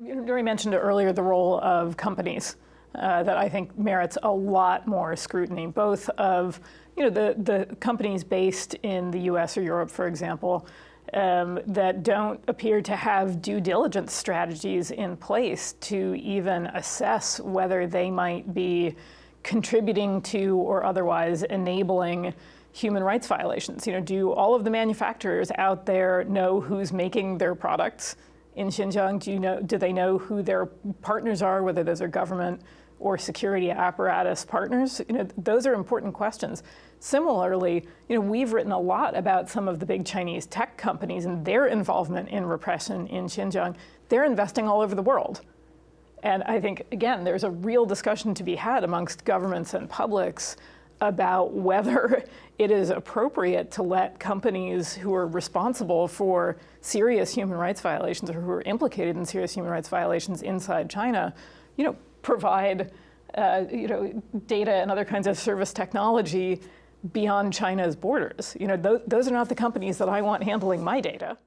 Dory mentioned earlier the role of companies uh, that I think merits a lot more scrutiny, both of you know the the companies based in the U.S. or Europe, for example, um, that don't appear to have due diligence strategies in place to even assess whether they might be contributing to or otherwise enabling human rights violations. You know, do all of the manufacturers out there know who's making their products in Xinjiang? Do you know? Do they know who their partners are, whether those are government or security apparatus partners? You know, those are important questions. Similarly, you know, we've written a lot about some of the big Chinese tech companies and their involvement in repression in Xinjiang. They're investing all over the world. And I think, again, there's a real discussion to be had amongst governments and publics about whether it is appropriate to let companies who are responsible for serious human rights violations or who are implicated in serious human rights violations inside China, you know, provide uh, you know, data and other kinds of service technology beyond China's borders. You know, th those are not the companies that I want handling my data.